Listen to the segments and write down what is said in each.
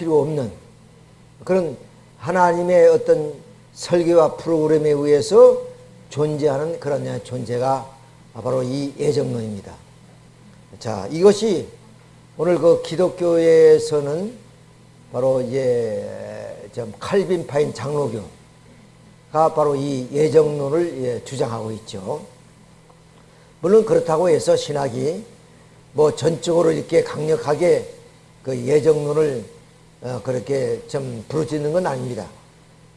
필요 없는 그런 하나님의 어떤 설계와 프로그램에 의해서 존재하는 그런 존재가 바로 이 예정론입니다. 자, 이것이 오늘 그 기독교에서는 바로 이제 좀 칼빈 파인 장로교가 바로 이 예정론을 예, 주장하고 있죠. 물론 그렇다고 해서 신학이 뭐 전적으로 이렇게 강력하게 그 예정론을 어, 그렇게 좀 부르짖는 건 아닙니다.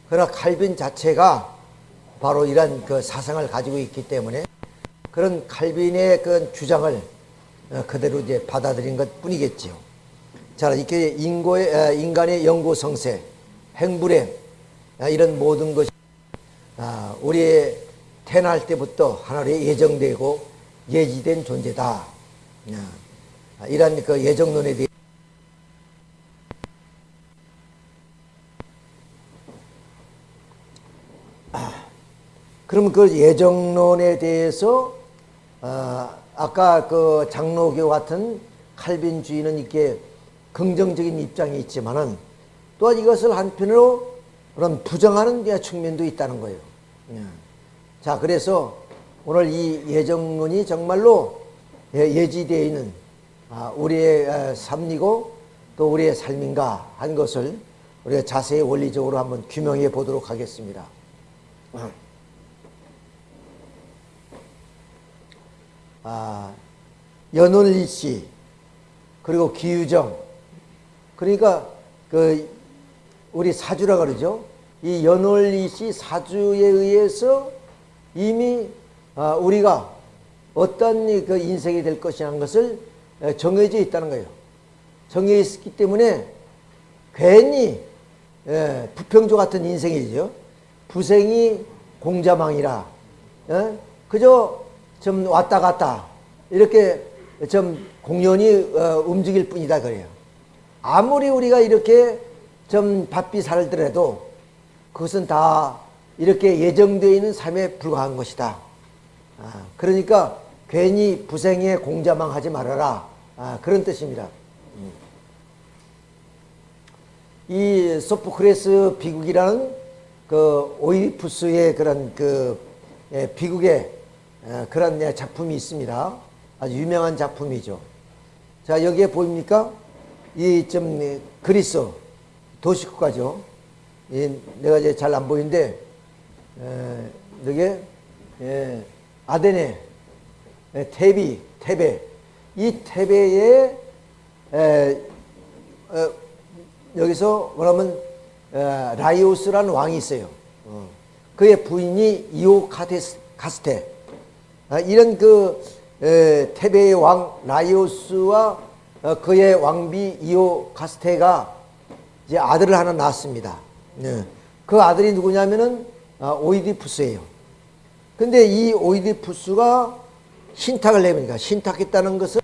그러나 칼빈 자체가 바로 이런 그 사상을 가지고 있기 때문에 그런 칼빈의 그 주장을 어, 그대로 이제 받아들인 것 뿐이겠지요. 자, 이렇게 인고의, 어, 인간의 영구 성세, 행불행, 이런 모든 것이 아, 우리의 태어날 때부터 하나님의 예정되고 예지된 존재다. 이런 그 예정론에 대해 그럼 그 예정론에 대해서 어, 아까 그 장로교 같은 칼빈주의는 이렇게 긍정적인 입장이 있지만은 또한 이것을 한편으로 그런 부정하는 측면도 있다는 거예요. 예. 자, 그래서 오늘 이 예정론이 정말로 예, 예지되어 있는 아, 우리의 삶이고 또 우리의 삶인가 한 것을 우리가 자세히 원리적으로 한번 규명해 보도록 하겠습니다. 아, 연월리 씨 그리고 기유정 그러니까 그 우리 사주라 그러죠. 이 연월리 씨 사주에 의해서 이미 아, 우리가 어떤 그 인생이 될 것이라는 것을 정해져 있다는 거예요. 정해 있기 때문에 괜히 예, 부평조 같은 인생이죠. 부생이 공자망이라 예? 그저 좀 왔다 갔다 이렇게 좀 공연이 어, 움직일 뿐이다 그래요. 아무리 우리가 이렇게 좀 바삐 살더라도 그것은 다 이렇게 예정되어 있는 삶에 불과한 것이다. 아, 그러니까 괜히 부생에 공자망하지 말아라. 아, 그런 뜻입니다. 음. 이 소포크레스 비국이라는 그 오이푸스의 그런 그 예, 비국의 예, 그런 예, 작품이 있습니다. 아주 유명한 작품이죠. 자, 여기에 보입니까? 이 좀 그리스 도시국가죠. 이 내가 이제 잘 안 보이는데, 예, 아데네, 에, 테비, 테베. 이 테베에 에, 어, 여기서 뭐냐면 라이오스라는 왕이 있어요. 어. 그의 부인이 이오카스테. 아, 이런 그 테베의 왕 라이오스와 어, 그의 왕비 이오카스테가 이제 아들을 하나 낳았습니다. 네. 그 아들이 누구냐면은 아, 오이디푸스예요. 근데 이 오이디푸스가 신탁을 내보니까 신탁했다는 것은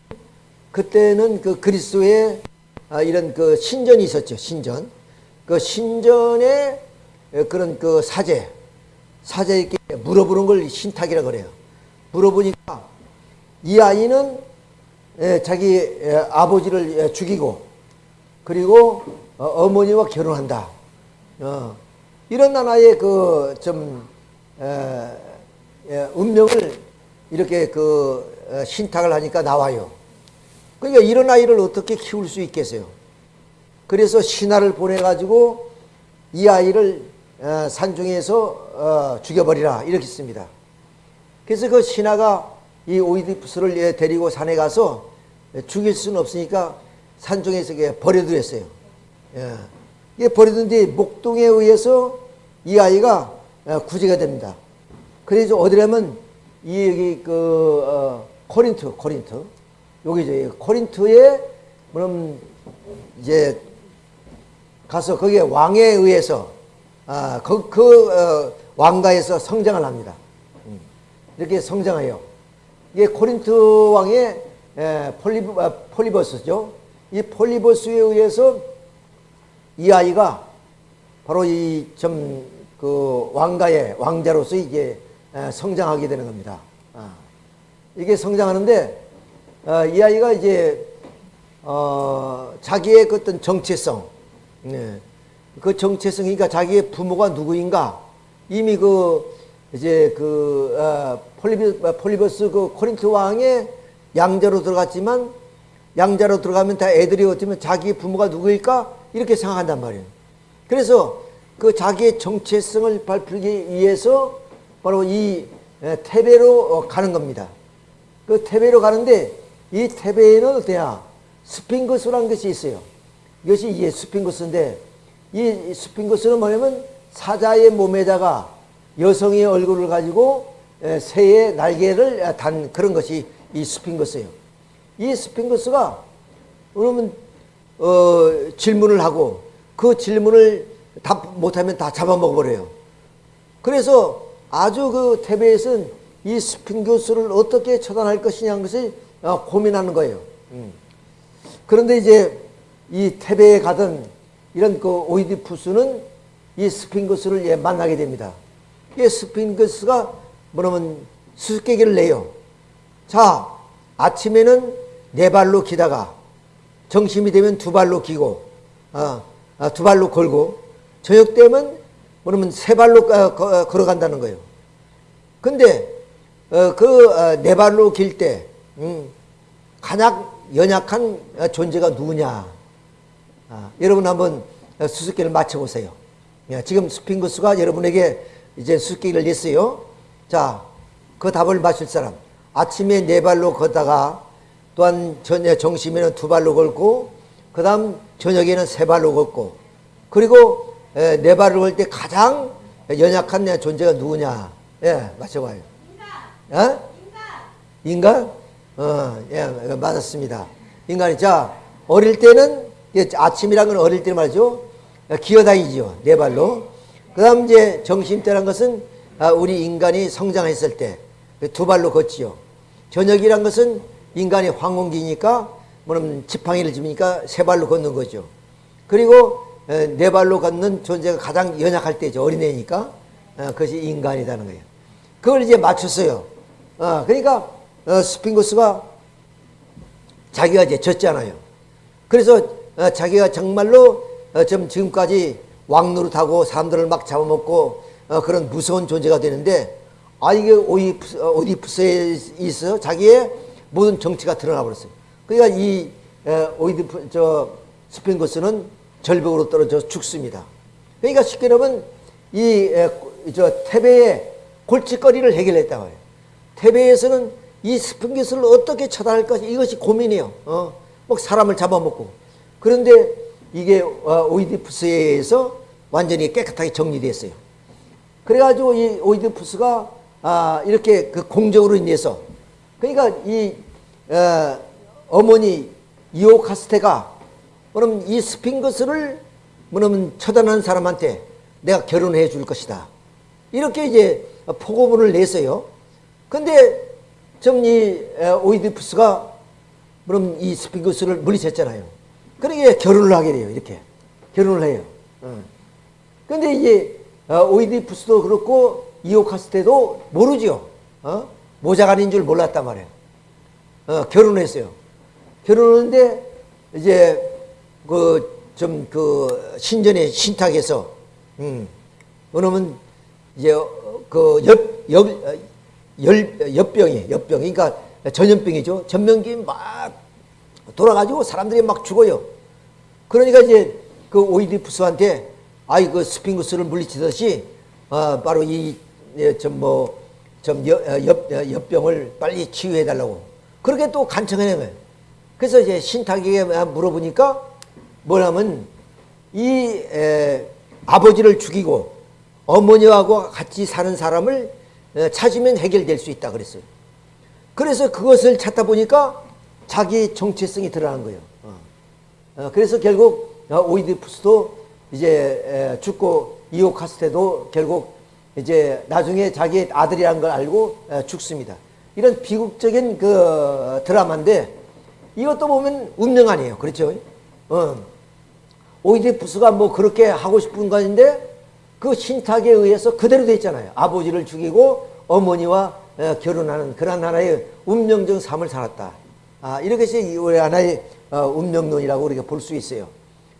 그때는 그 그리스도의 아, 이런 그 신전이 있었죠. 신전. 그 신전에 그런 그 사제, 사제에게 물어보는 걸 신탁이라 그래요. 물어보니까 이 아이는 자기 아버지를 죽이고 그리고 어, 어머니와 결혼한다. 어, 이런 하나의 그좀 운명을 이렇게 그 어, 신탁을 하니까 나와요. 그러니까 이런 아이를 어떻게 키울 수 있겠어요? 그래서 신하를 보내가지고 이 아이를 산중에서 죽여버리라 이렇게 씁니다. 그래서 그 신하가 이 오이디푸스를 데리고 산에 가서 죽일 수는 없으니까 산중에서 버려두었어요. 예. 버려둔 뒤 목동에 의해서 이 아이가 구제가 됩니다. 그래서 어디라면 이 여기 그 어, 코린트 코린트 여기죠 코린트에 그럼 이제 가서 거기에 왕에 의해서 아, 그, 그 어, 왕가에서 성장을 합니다. 음. 이렇게 성장해요. 이게 코린트 왕의 에, 폴리, 아, 폴리버스죠. 이 폴리버스에 의해서 이 아이가 바로 이 좀 그 왕가의 왕자로서 이게 에, 성장하게 되는 겁니다. 아. 이게 성장하는데 어, 이 아이가 이제 어, 자기의 그 어떤 정체성 네. 그 정체성이니까 자기의 부모가 누구인가 이미 그 이제 그 어, 폴리비, 폴리버스 그 코린트 왕의 양자로 들어갔지만 양자로 들어가면 다 애들이 어쩌면 자기 부모가 누구일까 이렇게 생각한단 말이에요. 그래서 그 자기의 정체성을 밝히기 위해서 바로 이 테베로 어, 가는 겁니다. 그 테베로 가는데 이 테베에는 어때야 스핑크스라는 것이 있어요. 이것이 이게 스핑크스인데 이 스핑크스는 뭐냐면 사자의 몸에다가 여성의 얼굴을 가지고 새의 날개를 단 그런 것이 이 스핑크스예요. 이 스핑크스가 그러면 어, 질문을 하고 그 질문을 답 못하면 다 잡아먹어버려요. 그래서 아주 그 테베에서는 이 스핑크스를 어떻게 처단할 것이냐는 것을 어, 고민하는 거예요. 음. 그런데 이제 이 테베에 가던 이런 그 오이디푸스는 이 스핑크스를 예, 만나게 됩니다. 이 스핑크스가 뭐냐면 수수께끼를 내요. 자, 아침에는 네 발로 기다가 정심이 되면 두 발로 기고 아, 아, 두 발로 걸고 저녁 되면 뭐냐면 세 발로 어, 거, 걸어간다는 거예요. 근데 어, 그네 어, 발로 길때 음, 가장 연약한 존재가 누구냐? 아, 여러분 한번 수수께를 맞춰보세요. 지금 스핑크스가 여러분에게 이제 수수께를 냈어요. 자, 그 답을 맞출 사람. 아침에 네 발로 걷다가 또한 저녁 정심에는 두 발로 걸고 그 다음 저녁에는 세 발로 걷고 그리고 네 발로 걸 때 가장 연약한 존재가 누구냐? 예, 맞춰봐요. 인간. 어? 인간. 인간? 어, 예, 맞았습니다. 인간이 자 어릴 때는 아침이란 건 어릴 때 말이죠. 기어다니죠. 네 발로. 그 다음 이제 정신때란 것은 아, 우리 인간이 성장했을 때 두 발로 걷지요. 저녁이란 것은 인간이 황혼기니까 뭐냐면 지팡이를 집으니까 세 발로 걷는 거죠. 그리고 네 발로 걷는 존재가 가장 연약할 때죠. 어린애니까. 어, 그것이 인간이라는 거예요. 그걸 이제 맞췄어요. 어, 그러니까 어, 스핑거스가 자기가 이제 졌잖아요. 그래서 자기가 정말로 좀 지금까지 왕노릇하고 사람들을 막 잡아먹고 그런 무서운 존재가 되는데 아 이게 오디푸스에 있어 자기의 모든 정치가 드러나 버렸어요. 그러니까 이 오이드 저 스핑거스는 절벽으로 떨어져 죽습니다. 그러니까 쉽게 말하면 이저 테베의 골칫거리를 해결했다고 해요. 테베에서는 이 스핑거스를 어떻게 처단할 것이 이것이 고민이에요. 어, 뭐 사람을 잡아먹고 그런데 이게 어, 오이디푸스에 의해서 완전히 깨끗하게 정리됐어요. 그래가지고 이 오이디푸스가 아, 이렇게 그 공적으로 인해서 그러니까 이 어, 머니 이오카스테가 그럼 이 스핑거스를 뭐냐면 처단한 사람한테 내가 결혼해 줄 것이다. 이렇게 이제 포고문을 냈어요. 근데 좀이 오이디푸스가 그럼 이 스핑거스를 물리쳤잖아요. 그러게 결혼을 하게 돼요. 이렇게 결혼을 해요. 근데 이제 어, 오이디푸스도 그렇고 이오카스테도 모르죠. 어? 모자간인 줄 몰랐단 말이에요. 어, 결혼했어요. 결혼했는데 이제 그 좀그 그 신전의 신탁에서 음, 그러면 이제 그옆옆 열, 엽병이 엽병 그러니까 전염병이죠. 전염병이 막 돌아가지고 사람들이 막 죽어요. 그러니까 이제 그 오이디푸스한테 아이 그 스핑크스를 물리치듯이 어, 바로 이좀뭐좀 어, 엽병을 빨리 치유해 달라고 그렇게 또 간청해 거예요. 그래서 이제 신탁에게 물어보니까 뭐냐면 이 에, 아버지를 죽이고 어머니하고 같이 사는 사람을 어, 찾으면 해결될 수 있다 그랬어요. 그래서 그것을 찾다 보니까 자기 정체성이 드러난 거예요. 어. 어, 그래서 결국 오이디푸스도 이제 죽고 이오카스테도 결국 이제 나중에 자기 아들이라는 걸 알고 죽습니다. 이런 비극적인 그 드라마인데 이것도 보면 운명 아니에요. 그렇죠? 어. 오이디푸스가 뭐 그렇게 하고 싶은 것인데 그 신탁에 의해서 그대로 돼 있잖아요. 아버지를 죽이고 어머니와 결혼하는 그런 하나의 운명적 삶을 살았다. 아, 이렇게 해서 우리 하나의 어, 운명론이라고 우리가 볼 수 있어요.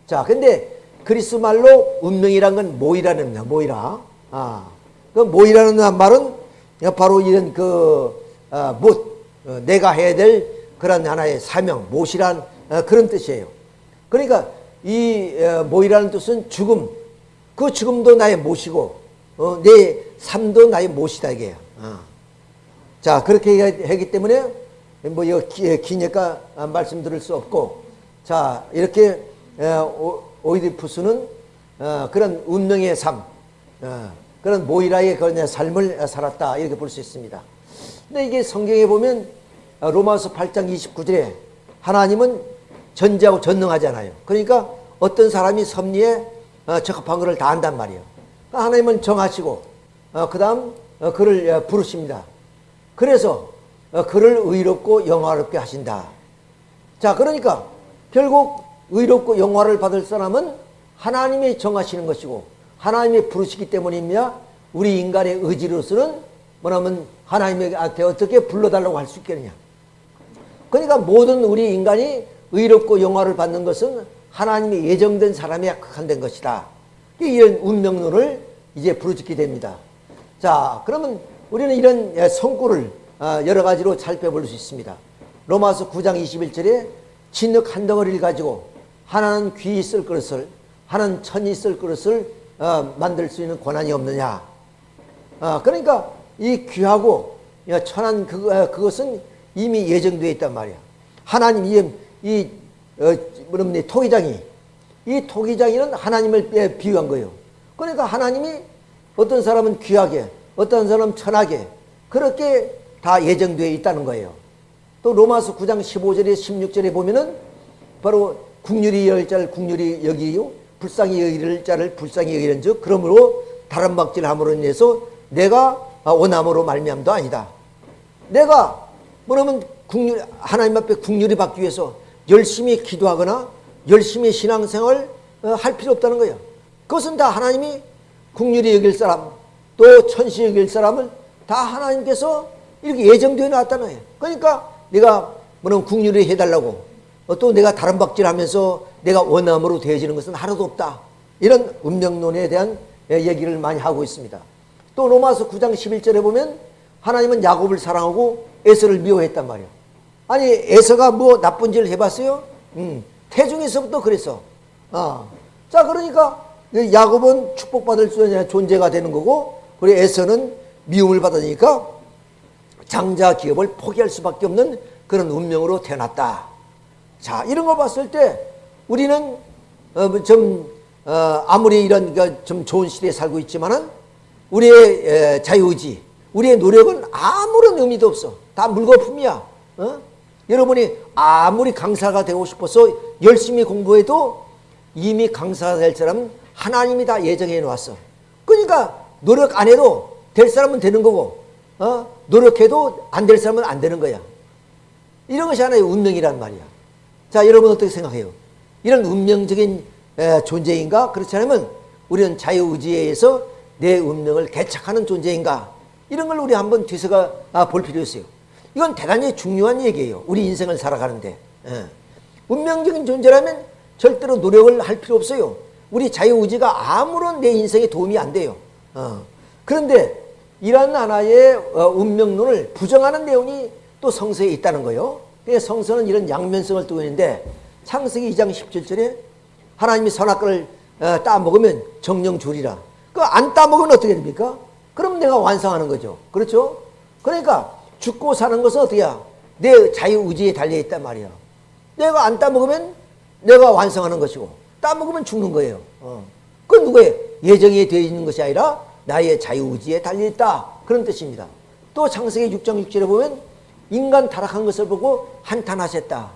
자, 근데 그리스 말로 운명이란 건 모이라는 겁니다. 모이라. 아, 그 모이라는 말은 바로 이런 그 어, 못 어, 내가 해야 될 그런 하나의 사명, 못이란 어, 그런 뜻이에요. 그러니까 이 어, 모이라는 뜻은 죽음. 그 죽음도 나의 못이고 어, 내 삶도 나의 못이다 이게요. 어. 자 그렇게 하기 때문에 뭐 이거 기니까 말씀드릴 수 없고 자 이렇게 어, 오이디푸스는 어, 그런 운명의 삶 어, 그런 모이라의 그런 삶을 살았다 이렇게 볼 수 있습니다. 근데 이게 성경에 보면 로마서 8장 29절에 하나님은 전지하고 전능하잖아요. 그러니까 어떤 사람이 섭리에 적합한 것을 다 한단 말이에요. 그러니까 하나님은 정하시고 그 다음 그를 부르십니다. 그래서 그를 의롭고 영화롭게 하신다. 자 그러니까 결국 의롭고 영화를 받을 사람은 하나님이 정하시는 것이고 하나님이 부르시기 때문입니다. 우리 인간의 의지로서는 뭐냐면 하나님에게 어떻게 불러달라고 할 수 있겠느냐. 그러니까 모든 우리 인간이 의롭고 영화를 받는 것은 하나님이 예정된 사람에 극한된 것이다. 이런 운명론을 이제 부르짖게 됩니다. 자, 그러면 우리는 이런 성구를 어, 여러 가지로 살펴볼 수 있습니다. 로마서 9장 21절에 진흙 한 덩어리를 가지고 하나는 귀 있을 그릇을 하나는 천이 있을 그릇을 어, 만들 수 있는 권한이 없느냐. 어, 그러니까 이 귀하고 천한 그, 그것은 이미 예정되어 있단 말이야. 하나님 이, 이 어, 토기장이 이 토기장이는 하나님을 비유한 거예요. 그러니까 하나님이 어떤 사람은 귀하게 어떤 사람은 천하게 그렇게 다 예정되어 있다는 거예요. 또 로마서 9장 15절에 16절에 보면은 바로 국률이 열 자를 국률이 여기요 불쌍히 여기를 자를 불쌍히 여기는 즉 그러므로 다른 박질 함으로 인해서 내가 원함으로 말미암도 아니다. 내가 뭐냐면 국률 하나님 앞에 국률이 받기 위해서 열심히 기도하거나 열심히 신앙생활 어, 할 필요 없다는 거예요. 그것은 다 하나님이 국률이 여길 사람 또 천시 여길 사람을 다 하나님께서 이렇게 예정되어 놨다는 거예요. 그러니까 내가 뭐냐면 국률이 해달라고 또 내가 다른 박질하면서 내가 원함으로 되어지는 것은 하나도 없다. 이런 운명론에 대한 얘기를 많이 하고 있습니다. 또 로마서 9장 11절에 보면 하나님은 야곱을 사랑하고 에서를 미워했단 말이야. 아니 에서가 뭐 나쁜 짓을 해봤어요? 음, 태중에서부터 그랬어. 아, 자 그러니까 야곱은 축복받을 수 있는 존재가 되는 거고 우리 에서는 미움을 받으니까 장자 기업을 포기할 수밖에 없는 그런 운명으로 태어났다. 자 이런 걸 봤을 때 우리는 어, 좀 어, 아무리 이런 그 좀 좋은 시대에 살고 있지만은 우리의 자유의지, 우리의 노력은 아무런 의미도 없어. 다 물거품이야. 어? 여러분이 아무리 강사가 되고 싶어서 열심히 공부해도 이미 강사가 될 사람은 하나님이 다 예정해 놓았어. 그러니까 노력 안 해도 될 사람은 되는 거고, 어? 노력해도 안 될 사람은 안 되는 거야. 이런 것이 하나의 운명이란 말이야. 자, 여러분 어떻게 생각해요? 이런 운명적인 에, 존재인가? 그렇지 않으면 우리는 자유의지에 의해서 내 운명을 개척하는 존재인가? 이런 걸 우리 한번 뒤서가 아, 볼 필요 있어요. 이건 대단히 중요한 얘기예요. 우리 인생을 살아가는데. 예. 운명적인 존재라면 절대로 노력을 할 필요 없어요. 우리 자유의지가 아무런 내 인생에 도움이 안 돼요. 어. 그런데 이런 하나의 어, 운명론을 부정하는 내용이 또 성서에 있다는 거예요. 성서는 이런 양면성을 띠고 있는데 창세기 2장 17절에 하나님이 선악과를 어, 따먹으면 정령 주리라. 그 안 따먹으면 어떻게 됩니까? 그럼 내가 완성하는 거죠. 그렇죠? 그러니까 죽고 사는 것은 어떻게 내 자유의지에 달려있단 말이야. 내가 안 따먹으면 내가 완성하는 것이고 따먹으면 죽는 거예요. 어. 그건 누구의 예정이 되어 있는 것이 아니라 나의 자유의지에 달려있다. 그런 뜻입니다. 또 창세기 6장 6절에 보면 인간 타락한 것을 보고 한탄하셨다.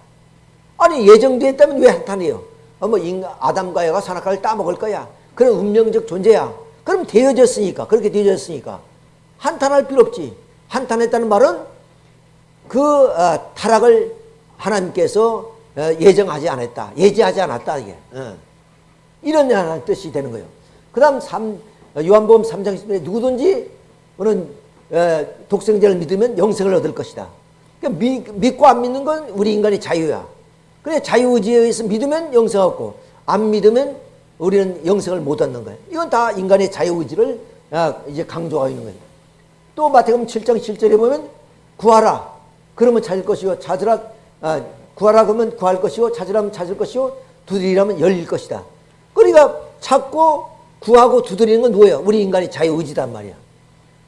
아니 예정되어 있다면 왜 한탄해요? 어, 뭐 인간, 아담과 여가 산악과를 따먹을 거야. 그런 운명적 존재야. 그럼 되어졌으니까 그렇게 되어졌으니까 한탄할 필요 없지. 한탄했다는 말은 그 어, 타락을 하나님께서 어, 예정하지 않았다. 예지하지 않았다. 이게. 어. 이런 하나의 뜻이 되는 거예요. 그 다음 요한복음 3장 10절에 누구든지 오는 어, 독생자를 믿으면 영생을 얻을 것이다. 그러니까 믿, 믿고 안 믿는 건 우리 인간의 자유야. 그래 자유의지에 의해서 믿으면 영생 얻고 안 믿으면 우리는 영생을 못 얻는 거예요. 이건 다 인간의 자유의지를 아, 이제 강조하고 있는 거예요. 또 마태복음 7장 7절에 보면 구하라 그러면 찾을 것이요 찾으라 아, 구하라 그러면 구할 것이요 찾으라면 찾을 것이요 두드리라면 열릴 것이다. 그러니까 찾고 구하고 두드리는 건 뭐예요? 우리 인간의 자유의지단 말이야.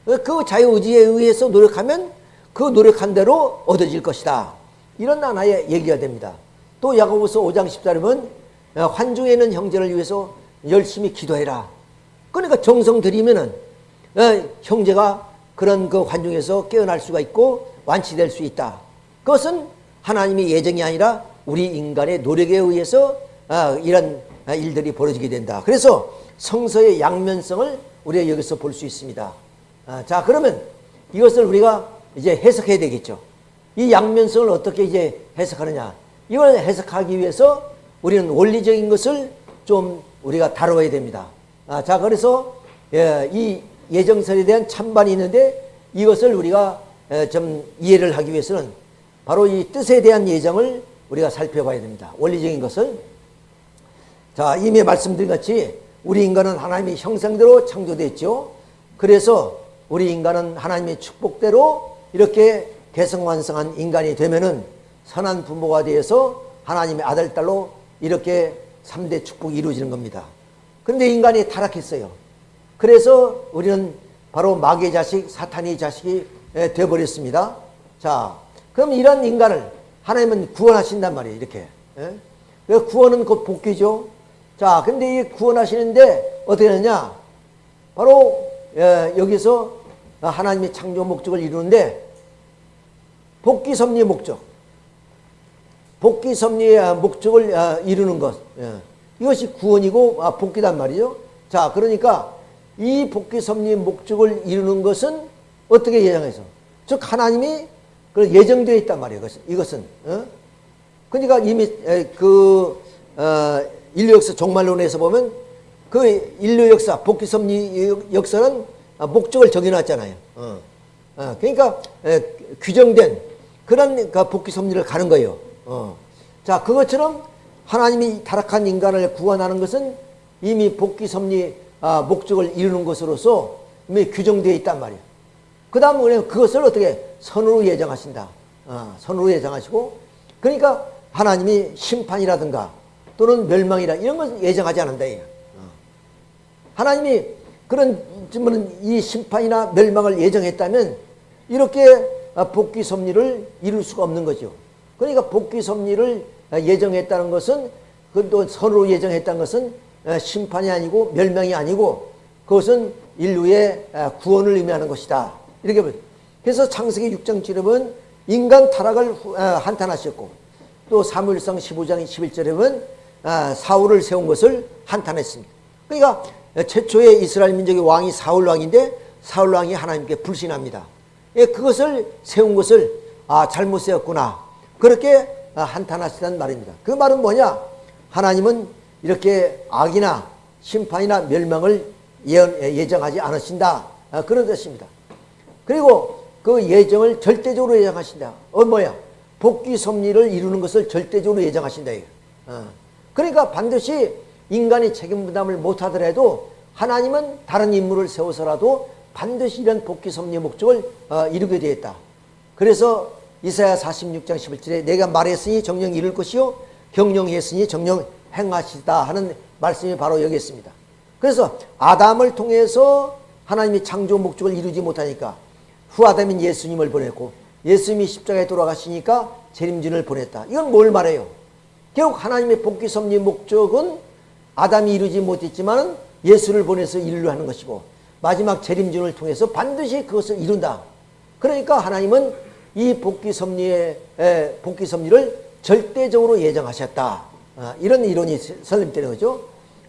그 자유의지에 의해서 노력하면 그 노력한 대로 얻어질 것이다. 이런 하나의 얘기가 됩니다. 또 야고보서 5장 14절에 보면 환중에 있는 형제를 위해서 열심히 기도해라. 그러니까 정성 들이면은 어, 형제가 그런 그 환중에서 깨어날 수가 있고 완치될 수 있다. 그것은 하나님의 예정이 아니라 우리 인간의 노력에 의해서 어, 이런 일들이 벌어지게 된다. 그래서 성서의 양면성을 우리가 여기서 볼 수 있습니다. 아, 자, 그러면 이것을 우리가 이제 해석해야 되겠죠. 이 양면성을 어떻게 이제 해석하느냐. 이걸 해석하기 위해서 우리는 원리적인 것을 좀 우리가 다뤄야 됩니다. 아, 자, 그래서 예, 이 예정설에 대한 찬반이 있는데 이것을 우리가 예, 좀 이해를 하기 위해서는 바로 이 뜻에 대한 예정을 우리가 살펴봐야 됩니다. 원리적인 것을. 자, 이미 말씀드린 같이 우리 인간은 하나님의 형상대로 창조됐죠. 그래서 우리 인간은 하나님의 축복대로 이렇게 개성완성한 인간이 되면은 선한 부모가 되어서 하나님의 아들, 딸로 이렇게 3대 축복이 이루어지는 겁니다. 그런데 인간이 타락했어요. 그래서 우리는 바로 마귀의 자식, 사탄의 자식이 되어버렸습니다. 자, 그럼 이런 인간을 하나님은 구원하신단 말이에요. 이렇게. 구원은 곧 복귀죠. 자, 근데 이 구원하시는데 어떻게 하느냐? 바로 여기서 하나님의 창조 목적을 이루는데 복귀 섭리의 목적. 복귀 섭리의 목적을 아, 이루는 것. 예. 이것이 구원이고 아, 복귀단 말이죠. 자, 그러니까 이 복귀 섭리의 목적을 이루는 것은 어떻게 예정해서? 즉 하나님이 예정되어 있단 말이에요. 이것은. 어? 그러니까 이미 그 어, 인류 역사 종말론에서 보면 그 인류 역사 복귀 섭리 역사는 목적을 정해놨잖아요. 어. 어. 그러니까 규정된 그런 그 복귀 섭리를 가는 거예요. 어. 자, 그것처럼 하나님이 타락한 인간을 구원하는 것은 이미 복귀 섭리 아, 목적을 이루는 것으로서 이미 규정되어 있단 말이에요. 그 다음 우리는 그것을 어떻게 선으로 예정하신다. 어, 선으로 예정하시고 그러니까 하나님이 심판이라든가 또는 멸망이라 이런 것을 예정하지 않는다. 어. 하나님이 그런 이 심판이나 멸망을 예정했다면 이렇게 복귀 섭리를 이룰 수가 없는 거죠. 그러니까 복귀 섭리를 예정했다는 것은 그또 선으로 예정했다는 것은 심판이 아니고 멸망이 아니고 그것은 인류의 구원을 의미하는 것이다. 이렇게 보 그래서 창세기 6장 7절은 인간 타락을 한탄하셨고 또 사무엘상 15장 11절에 보면 사울을 세운 것을 한탄했습니다. 그러니까 최초의 이스라엘 민족의 왕이 사울 왕인데 사울 왕이 하나님께 불신합니다. 예, 그것을 세운 것을 아 잘못 세웠구나 그렇게 아, 한탄하시다는 말입니다. 그 말은 뭐냐? 하나님은 이렇게 악이나 심판이나 멸망을 예정하지 않으신다. 아, 그런 뜻입니다. 그리고 그 예정을 절대적으로 예정하신다. 어, 뭐야? 복귀 섭리를 이루는 것을 절대적으로 예정하신다. 어. 그러니까 반드시 인간이 책임 부담을 못하더라도 하나님은 다른 인물을 세워서라도 반드시 이런 복귀 섭리의 목적을 어, 이루게 되었다. 그래서 이사야 46장 11절에 내가 말했으니 정령 이룰 것이요 경영했으니 정령 행하시다 하는 말씀이 바로 여기 있습니다. 그래서 아담을 통해서 하나님이 창조 목적을 이루지 못하니까 후아담인 예수님을 보냈고 예수님이 십자가에 돌아가시니까 재림진을 보냈다. 이건 뭘 말해요? 결국 하나님의 복귀 섭리 목적은 아담이 이루지 못했지만 예수를 보내서 인류 하는 것이고 마지막 재림준을 통해서 반드시 그것을 이룬다. 그러니까 하나님은 이 복귀 섭리의 복귀 섭리를 절대적으로 예정하셨다. 아, 이런 이론이 설립되는 거죠.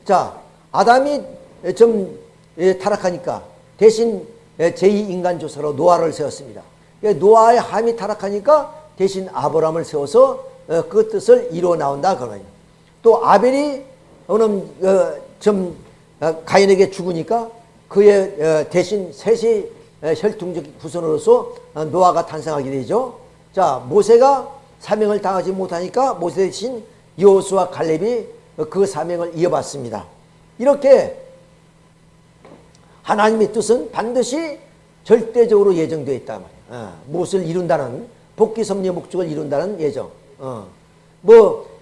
자, 아담이 좀 타락하니까 대신 제2인간 조사로 노아를 세웠습니다. 노아의 함이 타락하니까 대신 아브라함을 세워서 어, 그 뜻을 이루어 나온다 그거예요. 또 아벨이 오늘 어, 좀 어, 가인에게 죽으니까 그의 대신 셋이 혈통적 후손으로서 노아가 탄생하게 되죠. 자 모세가 사명을 당하지 못하니까 모세 대신 여호수와 갈렙이 그 사명을 이어받습니다. 이렇게 하나님의 뜻은 반드시 절대적으로 예정되어 있단 말이에요. 어, 무엇을 이룬다는 복귀 섭리의 목적을 이룬다는 예정. 어, 뭐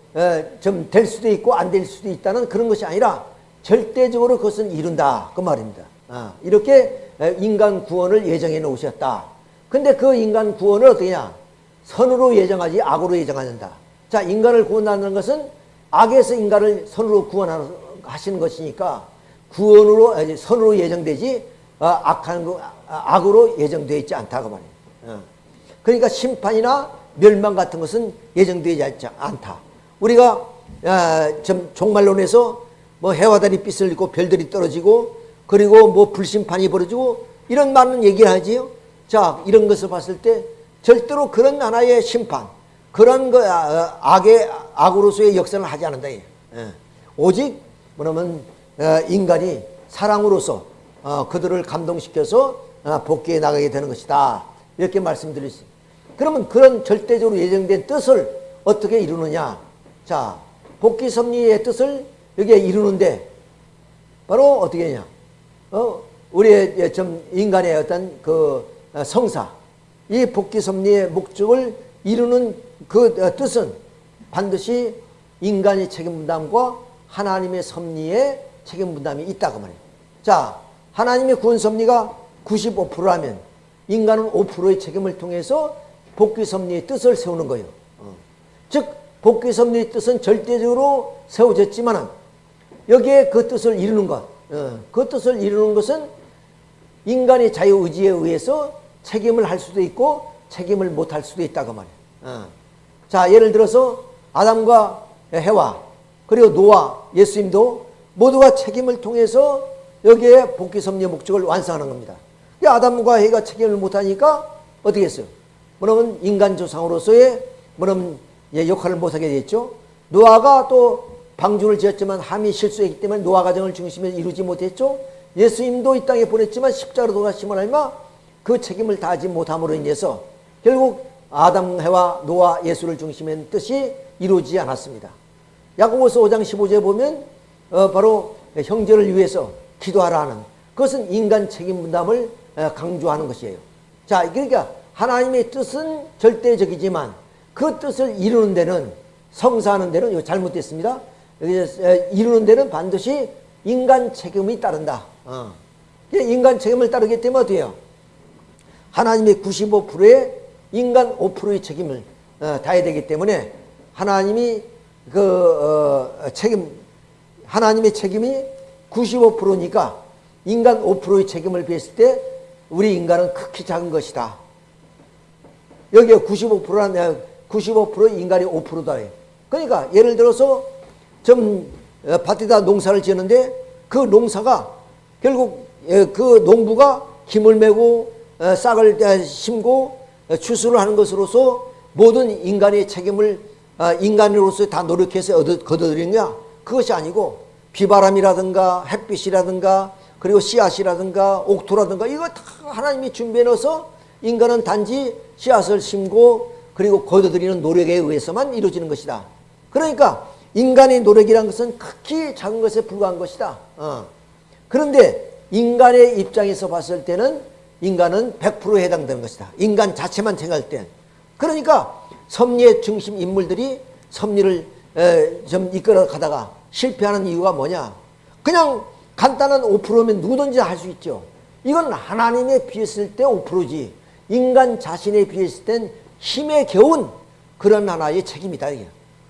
좀 될 수도 있고 안 될 수도 있다는 그런 것이 아니라 절대적으로 그것은 이룬다 그 말입니다. 어, 이렇게 인간 구원을 예정해 놓으셨다. 근데 그 인간 구원을 어떻게냐? 선으로 예정하지 악으로 예정하는다. 자, 인간을 구원하는 것은 악에서 인간을 선으로 구원하시는 것이니까 구원으로 선으로 예정되지 어, 악한 거 아, 악으로 예정되어 있지 않다고 말이에요. 어. 그러니까 심판이나 멸망 같은 것은 예정되지 않다. 우리가 아, 좀 종말론에서 뭐 해와 달이 빛을 잃고 별들이 떨어지고 그리고 뭐 불심판이 벌어지고 이런 많은 얘기를 하지요. 자 이런 것을 봤을 때 절대로 그런 하나의 심판 그런 거 아, 악의 악으로서의 역사를 하지 않는다. 예. 오직 뭐냐면 어, 인간이 사랑으로서 어, 그들을 감동시켜서 어, 복귀해 나가게 되는 것이다. 이렇게 말씀드릴 수 그러면 그런 절대적으로 예정된 뜻을 어떻게 이루느냐? 자, 복귀 섭리의 뜻을 여기에 이루는데 바로 어떻게 하냐? 어, 우리의 좀 인간의 어떤 그 성사, 이 복귀 섭리의 목적을 이루는 그 뜻은 반드시 인간의 책임 분담과 하나님의 섭리의 책임 분담이 있다고 말이에요. 자, 하나님의 구원 섭리가 95%라면 인간은 5%의 책임을 통해서 복귀 섭리의 뜻을 세우는 거예요. 어. 즉 복귀 섭리의 뜻은 절대적으로 세워졌지만 여기에 그 뜻을 이루는 것, 어. 그 뜻을 이루는 것은 인간의 자유의지에 의해서 책임을 할 수도 있고 책임을 못 할 수도 있다고 말이에요. 어. 자 예를 들어서 아담과 해와 그리고 노아 예수님도 모두가 책임을 통해서 여기에 복귀 섭리의 목적을 완성하는 겁니다. 아담과 해가 책임을 못하니까 어떻게 했어요? 뭐냐면 인간 조상으로서의 뭐냐면 역할을 못하게 됐죠. 노아가 또 방주를 지었지만 함이 실수했기 때문에 노아 가정을 중심에 이루지 못했죠. 예수님도 이 땅에 보냈지만 십자가로 돌아가심을 알마 그 책임을 다하지 못함으로 인해서 결국 아담, 해와 노아, 예수를 중심에 뜻이 이루어지지 않았습니다. 야고보서 5장 15절에 보면 어, 바로 형제를 위해서 기도하라 하는 그것은 인간 책임 분담을 강조하는 것이에요. 자, 그러니까 하나님의 뜻은 절대적이지만 그 뜻을 이루는 데는 성사하는 데는 이거 잘못됐습니다. 이루는 데는 반드시 인간 책임이 따른다. 어. 인간 책임을 따르기 때문에 어때요? 하나님의 95%의 인간 5%의 책임을 어, 다해야 되기 때문에 하나님이 그 어, 책임 하나님의 책임이 95%니까 인간 5%의 책임을 비했을 때 우리 인간은 극히 작은 것이다. 여기에 95%란 95% 인간이 5%다. 그러니까 예를 들어서 좀 어, 밭에다 농사를 지었는데 그 농사가 결국 예, 그 농부가 힘을 메고 어, 싹을 어, 심고 추수를 하는 것으로서 모든 인간의 책임을 인간으로서 다 노력해서 거둬들이느냐 그것이 아니고 비바람이라든가 햇빛이라든가 그리고 씨앗이라든가 옥토라든가 이거 다 하나님이 준비해 놓아서 인간은 단지 씨앗을 심고 그리고 거둬들이는 노력에 의해서만 이루어지는 것이다. 그러니까 인간의 노력이란 것은 극히 작은 것에 불과한 것이다. 어. 그런데 인간의 입장에서 봤을 때는 인간은 100%에 해당되는 것이다. 인간 자체만 생각할 때. 그러니까 섭리의 중심 인물들이 섭리를 에, 좀 이끌어 가다가 실패하는 이유가 뭐냐? 그냥 간단한 5%면 누구든지 할 수 있죠. 이건 하나님에 비했을 때 5%지. 인간 자신에 비했을 땐 힘에 겨운 그런 하나의 책임이다.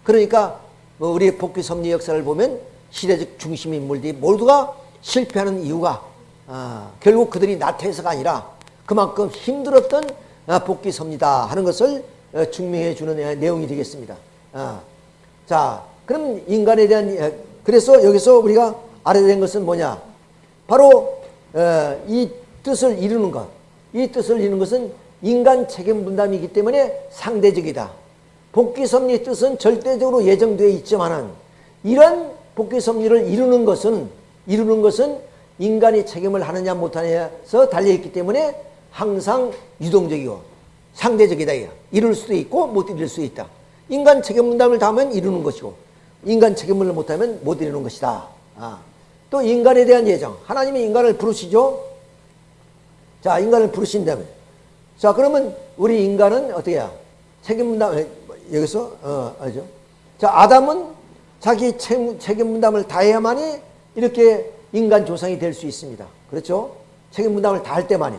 그러니까 뭐 우리 복귀 섭리 역사를 보면 시대적 중심 인물들이 모두가 실패하는 이유가 어, 결국 그들이 나태해서가 아니라 그만큼 힘들었던 어, 복귀 섭리다 하는 것을 어, 증명해 주는 내용이 되겠습니다. 어, 자, 그럼 인간에 대한 그래서 여기서 우리가 알아야 되는 것은 뭐냐? 바로 어, 이 뜻을 이루는 것. 이 뜻을 이루는 것은 인간 책임 분담이기 때문에 상대적이다. 복귀 섭리의 뜻은 절대적으로 예정되어 있지만은 이런 복귀 섭리를 이루는 것은 이루는 것은 인간이 책임을 하느냐 못하느냐에서 달려 있기 때문에 항상 유동적이고 상대적이다. 이룰 수도 있고 못 이룰 수 있다. 인간 책임 분담을 다하면 이루는 것이고 인간 책임을 못하면 못 이루는 것이다. 아. 또 인간에 대한 예정. 하나님이 인간을 부르시죠. 자, 인간을 부르신다면. 자, 그러면 우리 인간은 어떻게 해야? 책임 분담, 여기서, 어, 알죠? 자, 아담은 자기 책임 분담을 다해야만이 이렇게 인간 조상이 될 수 있습니다. 그렇죠? 책임 분담을 다 할 때만이.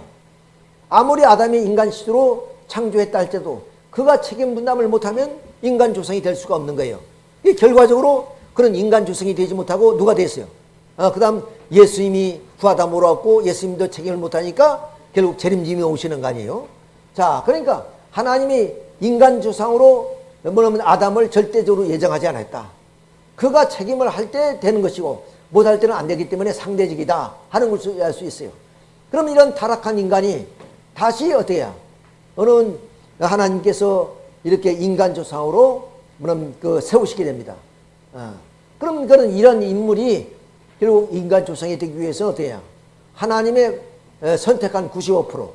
아무리 아담이 인간 시대로 창조했다 할 때도 그가 책임 분담을 못하면 인간 조상이 될 수가 없는 거예요. 이 결과적으로 그런 인간 조상이 되지 못하고 누가 됐어요? 어, 그 다음 예수님이 구하다 몰아왔고 예수님도 책임을 못하니까 결국 재림님이 오시는 거 아니에요? 자, 그러니까 하나님이 인간 조상으로 뭐냐면 아담을 절대적으로 예정하지 않았다. 그가 책임을 할 때 되는 것이고 못할 때는 안 되기 때문에 상대적이다 하는 것을 알 수 있어요. 그럼 이런 타락한 인간이 다시 어떻게? 어느 하나님께서 이렇게 인간 조상으로 그럼 그 세우시게 됩니다. 어. 그럼 그런 이런 인물이 결국 인간 조상이 되기 위해서 어떻게? 하나님의 선택한 95%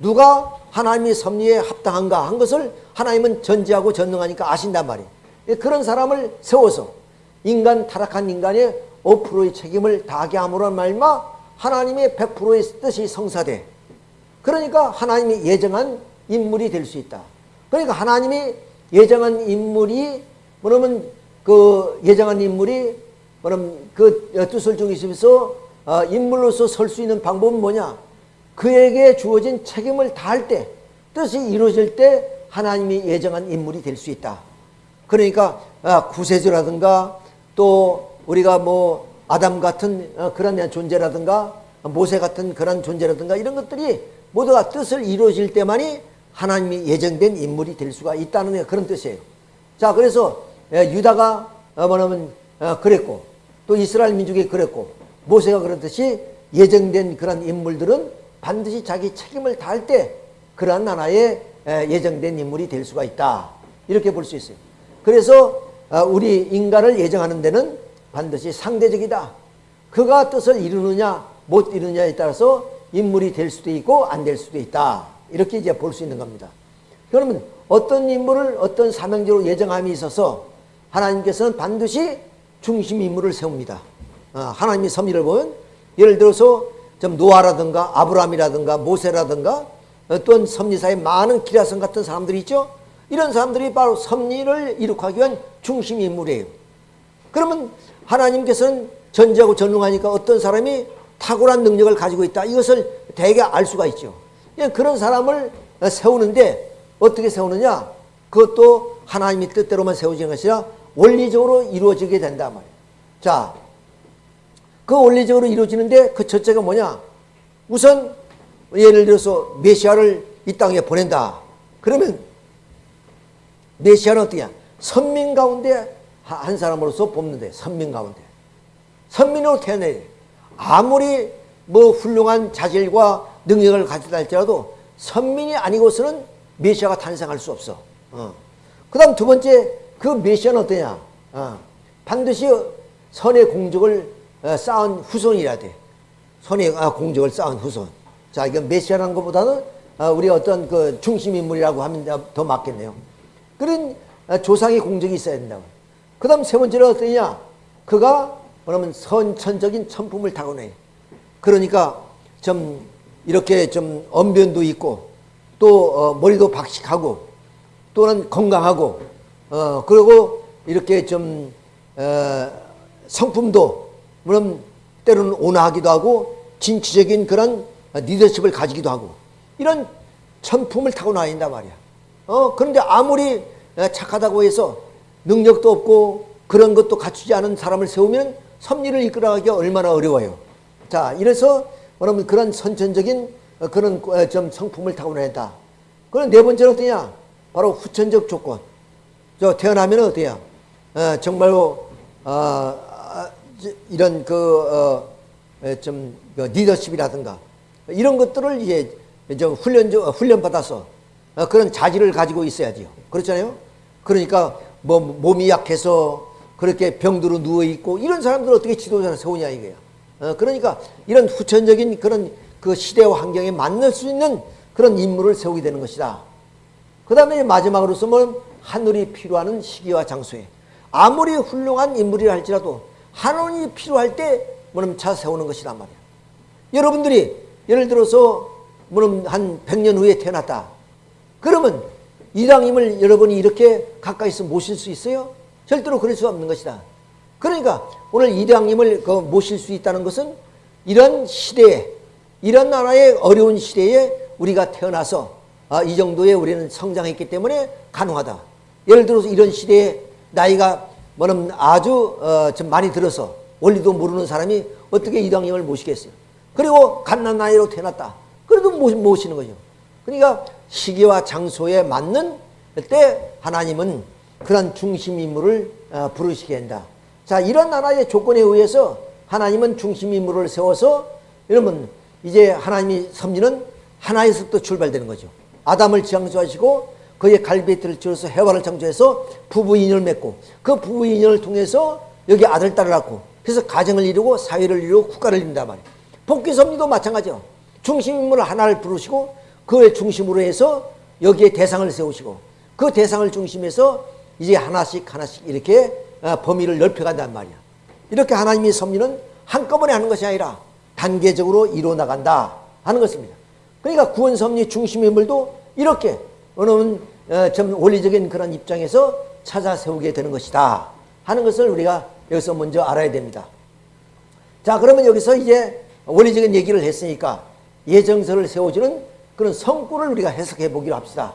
누가 하나님의 섭리에 합당한가 한 것을 하나님은 전지하고 전능하니까 아신단 말이에요. 그런 사람을 세워서 인간 타락한 인간의 5%의 책임을 다하게 함으로 말마 하나님의 100%의 뜻이 성사돼. 그러니까 하나님이 예정한 인물이 될 수 있다. 그러니까 하나님이 예정한 인물이 뭐냐면 그 예정한 인물이 뭐냐면 그 뜻을 중심에서 어, 인물로서 설 수 있는 방법은 뭐냐? 그에게 주어진 책임을 다할 때 뜻이 이루어질 때 하나님이 예정한 인물이 될 수 있다. 그러니까 아, 구세주라든가 또 우리가 뭐 아담 같은 어, 그런 존재라든가 모세 같은 그런 존재라든가 이런 것들이 모두가 뜻을 이루어질 때만이 하나님이 예정된 인물이 될 수가 있다는 그런 뜻이에요. 자, 그래서 예, 유다가 어, 뭐냐면 어, 그랬고 또 이스라엘 민족이 그랬고 모세가 그렇듯이 예정된 그런 인물들은 반드시 자기 책임을 다할 때 그러한 하나의 예정된 인물이 될 수가 있다. 이렇게 볼 수 있어요. 그래서 어, 우리 인간을 예정하는 데는 반드시 상대적이다. 그가 뜻을 이루느냐 못 이루느냐에 따라서 인물이 될 수도 있고 안 될 수도 있다. 이렇게 이제 볼 수 있는 겁니다. 그러면 어떤 인물을 어떤 사명적으로 예정함이 있어서 하나님께서는 반드시 중심 인물을 세웁니다. 어, 하나님의 섭리를 보면 예를 들어서 좀 노아라든가 아브라함이라든가 모세라든가 어떤 섭리사의 많은 기라성 같은 사람들이 있죠. 이런 사람들이 바로 섭리를 이룩하기 위한 중심 인물이에요. 그러면 하나님께서는 전지하고 전능하니까 어떤 사람이 탁월한 능력을 가지고 있다. 이것을 대개 알 수가 있죠. 그런 사람을 세우는데 어떻게 세우느냐? 그것도 하나님의 뜻대로만 세워지는 것이 아니라 원리적으로 이루어지게 된단 말이에요. 자, 그 원리적으로 이루어지는데 그 첫째가 뭐냐? 우선 예를 들어서 메시아를 이 땅에 보낸다. 그러면 메시아는 어떻게 선민 가운데 한 사람으로서 뽑는데 선민 가운데 선민으로 태어나야 돼. 아무리 뭐 훌륭한 자질과 능력을 가지다 할지라도 선민이 아니고서는 메시아가 탄생할 수 없어. 어. 그 다음 두 번째 그 메시아는 어떠냐? 어. 반드시 선의 공적을 어, 쌓은 후손이라 돼. 선의 아, 공적을 쌓은 후손. 자, 이건 메시아라는 것보다는 어, 우리 어떤 그 중심 인물이라고 하면 더 맞겠네요. 그런 어, 조상의 공적이 있어야 된다고. 그 다음 세 번째는 어떠냐? 그가 뭐냐면 선천적인 천품을 타고내. 그러니까 좀 이렇게 좀 언변도 있고 또 어, 머리도 박식하고 또는 건강하고 어 그리고 이렇게 좀 어, 성품도 물론 때로는 온화하기도 하고 진취적인 그런 리더십을 가지기도 하고 이런 천품을 타고나야 된단 말이야. 어 그런데 아무리 착하다고 해서 능력도 없고 그런 것도 갖추지 않은 사람을 세우면 섭리를 이끌어가기가 얼마나 어려워요. 자, 이래서 여러분 그런 선천적인 그런 좀 성품을 타고내다. 그럼 네 번째는 어떠냐? 바로 후천적 조건. 저 태어나면 어때요? 어, 정말로 어, 이런 그좀 어, 그 리더십이라든가 이런 것들을 이제 좀 훈련 훈련 받아서 어, 그런 자질을 가지고 있어야죠. 그렇잖아요. 그러니까 뭐 몸이 약해서 그렇게 병들어 누워 있고 이런 사람들 어떻게 지도자를 세우냐 이거야. 어, 그러니까 이런 후천적인 그런 그 시대와 환경에 맞는 수 있는 그런 인물을 세우게 되는 것이다. 그 다음에 마지막으로서 뭐 하늘이 필요한 시기와 장소에 아무리 훌륭한 인물이라 할지라도 하늘이 필요할 때 뭐냐면 차 세우는 것이란 말이야. 여러분들이 예를 들어서 뭐냐면 한 100년 후에 태어났다. 그러면 이장님을 여러분이 이렇게 가까이서 모실 수 있어요? 절대로 그럴 수 없는 것이다. 그러니까 오늘 이장님을 그 모실 수 있다는 것은 이런 시대에 이런 나라의 어려운 시대에 우리가 태어나서 아, 이 정도의 우리는 성장했기 때문에 가능하다. 예를 들어서 이런 시대에 나이가 뭐는 아주 어, 좀 많이 들어서 원리도 모르는 사람이 어떻게 이장님을 모시겠어요? 그리고 갓난 나이로 태어났다. 그래도 모시는 거죠. 그러니까 시기와 장소에 맞는 때 하나님은 그런 중심 인물을 어, 부르시게 한다. 자, 이런 나라의 조건에 의해서 하나님은 중심 인물을 세워서 여러분 이제 하나님이 섭리는 하나에서부터 출발되는 거죠. 아담을 창조하시고 그의 갈비뼈를 지어서 해와를 창조해서 부부 인연을 맺고 그 부부 인연을 통해서 여기 아들 딸을 낳고 그래서 가정을 이루고 사회를 이루고 국가를 이룬단 말이에요. 복귀 섭리도 마찬가지요. 중심 인물을 하나를 부르시고 그의 중심으로 해서 여기에 대상을 세우시고 그 대상을 중심해서 이제 하나씩 하나씩 이렇게 어, 범위를 넓혀간단 말이야. 이렇게 하나님의 섭리는 한꺼번에 하는 것이 아니라 단계적으로 이루어 나간다 하는 것입니다. 그러니까 구원 섭리 중심 인물도 이렇게 어느 어, 좀 원리적인 그런 입장에서 찾아 세우게 되는 것이다 하는 것을 우리가 여기서 먼저 알아야 됩니다. 자 그러면 여기서 이제 원리적인 얘기를 했으니까 예정서를 세워주는 그런 성구를 우리가 해석해 보기로 합시다.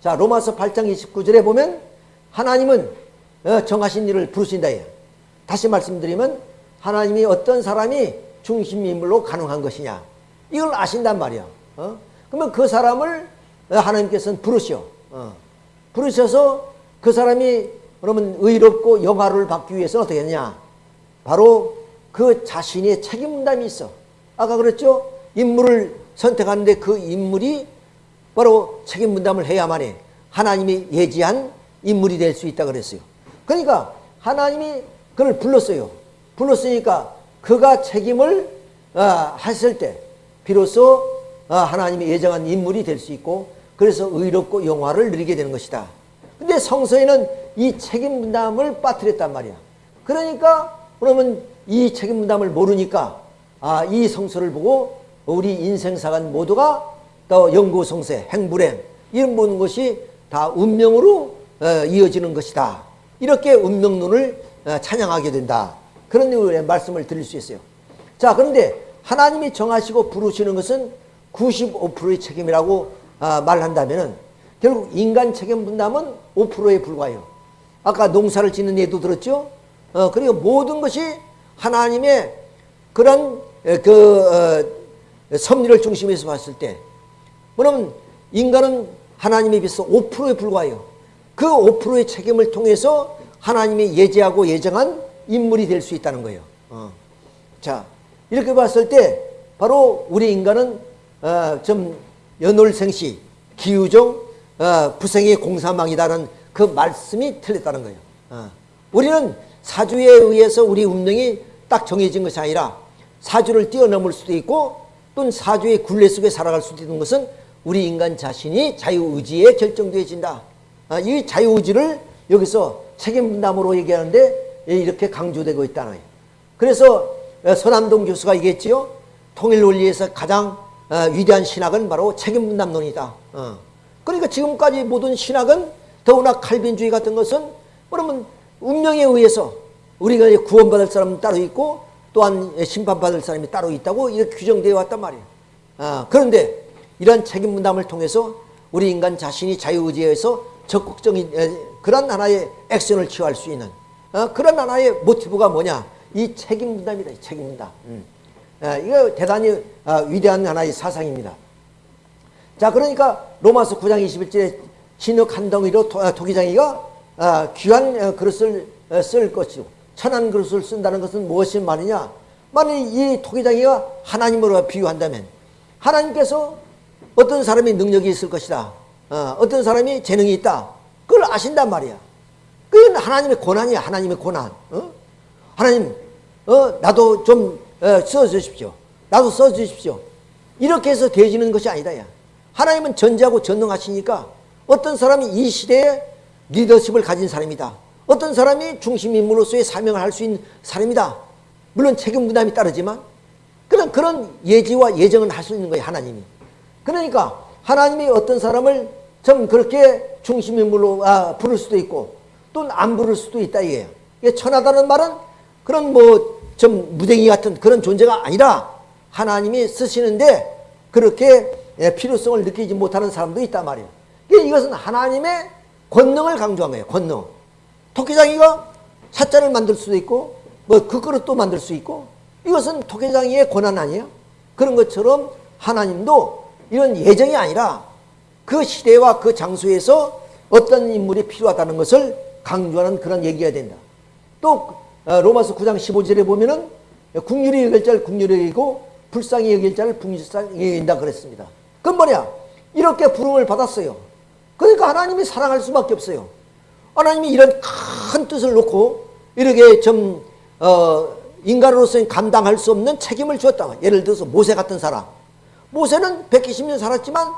자 로마서 8장 29절에 보면 하나님은 어, 정하신 일을 부르신다. 다시 말씀드리면 하나님이 어떤 사람이 중심 인물로 가능한 것이냐 이걸 아신단 말이야. 어? 그러면 그 사람을 하나님께서는 부르시오. 어. 부르셔서 그 사람이 그러면 의롭고 영화를 받기 위해서는 어떻게 했냐? 바로 그 자신의 책임 분담이 있어. 아까 그랬죠? 인물을 선택하는데 그 인물이 바로 책임 분담을 해야만이 하나님이 예지한 인물이 될 수 있다 그랬어요. 그러니까 하나님이 그를 불렀어요. 불렀으니까 그가 책임을 어, 했을 때 비로소 어, 하나님이 예정한 인물이 될 수 있고 그래서 의롭고 영화를 누리게 되는 것이다. 근데 성서에는 이 책임 분담을 빠뜨렸단 말이야. 그러니까 그러면 이 책임 분담을 모르니까 아, 이 성서를 보고 우리 인생사관 모두가 또 영구성세, 행불행 이런 모든 것이 다 운명으로 어, 이어지는 것이다. 이렇게 운명론을 어, 찬양하게 된다. 그런 말씀을 드릴 수 있어요. 자, 그런데 하나님이 정하시고 부르시는 것은 95%의 책임이라고 아, 말한다면 결국 인간 책임 분담은 5%에 불과해요. 아까 농사를 짓는 예도 들었죠? 어, 그리고 모든 것이 하나님의 그런 그 어, 섭리를 중심에서 봤을 때 그러면 인간은 하나님에 비해서 5%에 불과해요. 그 5%의 책임을 통해서 하나님이 예제하고 예정한 인물이 될 수 있다는 거예요. 어. 자, 이렇게 봤을 때 바로 우리 인간은 어, 좀 연월생시, 기우종, 어, 부생의 공사망이다는 그 말씀이 틀렸다는 거예요. 어. 우리는 사주에 의해서 우리 운명이 딱 정해진 것이 아니라 사주를 뛰어넘을 수도 있고 또는 사주의 굴레 속에 살아갈 수도 있는 것은 우리 인간 자신이 자유의지에 결정되어진다. 아, 이 자유의지를 여기서 책임 분담으로 얘기하는데 이렇게 강조되고 있다는 거예요. 그래서 서남동 교수가 얘기했지요. 통일 논리에서 가장 어, 위대한 신학은 바로 책임 분담론이다. 어. 그러니까 지금까지 모든 신학은 더구나 칼빈주의 같은 것은 그러면 운명에 의해서 우리가 구원받을 사람은 따로 있고 또한 심판받을 사람이 따로 있다고 이렇게 규정되어 왔단 말이에요. 아, 그런데 이런 책임 분담을 통해서 우리 인간 자신이 자유의지에서 적극적인 그런 하나의 액션을 취할 수 있는 어, 그런 하나의 모티브가 뭐냐? 이 책임 분담이다. 책임 분담. 음. 아, 이거 대단히 아, 위대한 하나의 사상입니다. 자, 그러니까 로마서 9장 21절에 진흙 한 덩이로 도, 아, 기장이가 아, 귀한 어, 그릇을 어, 쓸 것이고 천한 그릇을 쓴다는 것은 무엇이 말이냐? 만일 이 토기장이가 하나님으로 비유한다면 하나님께서 어떤 사람이 능력이 있을 것이다. 어, 떤 사람이 재능이 있다. 그걸 아신단 말이야. 그건 하나님의 고난이야. 하나님의 고난. 어? 하나님, 어, 나도 좀 어, 써주십시오. 나도 써주십시오. 이렇게 해서 되어지는 것이 아니다. 야. 하나님은 전지하고 전능하시니까 어떤 사람이 이 시대에 리더십을 가진 사람이다. 어떤 사람이 중심 인물로서의 사명을 할 수 있는 사람이다. 물론 책임 부담이 따르지만 그런 그런 예지와 예정은 할 수 있는 거예요 하나님이. 그러니까 하나님이 어떤 사람을 좀 그렇게 중심인물로 아, 부를 수도 있고 또안 부를 수도 있다. 이게 천하다는 말은 그런 뭐 좀 무댕이 같은 그런 존재가 아니라 하나님이 쓰시는데 그렇게 예, 필요성을 느끼지 못하는 사람도 있단 말이에요. 이것은 하나님의 권능을 강조한 거예요. 권능. 토끼장이가 사자를 만들 수도 있고 뭐그 그릇도 만들 수 있고 이것은 토끼장이의 권한 아니에요? 그런 것처럼 하나님도 이런 예정이 아니라 그 시대와 그 장소에서 어떤 인물이 필요하다는 것을 강조하는 그런 얘기가 된다. 또 어, 로마서 9장 15절에 보면은 국률이 여길 자를 국률이 여기고 불쌍히 여길 자를 불쌍히 여긴다 그랬습니다. 그건 뭐냐? 이렇게 부름을 받았어요. 그러니까 하나님이 사랑할 수밖에 없어요. 하나님이 이런 큰 뜻을 놓고 이렇게 좀 어, 인간으로서 감당할 수 없는 책임을 주었다. 예를 들어서 모세 같은 사람. 모세는 120년 살았지만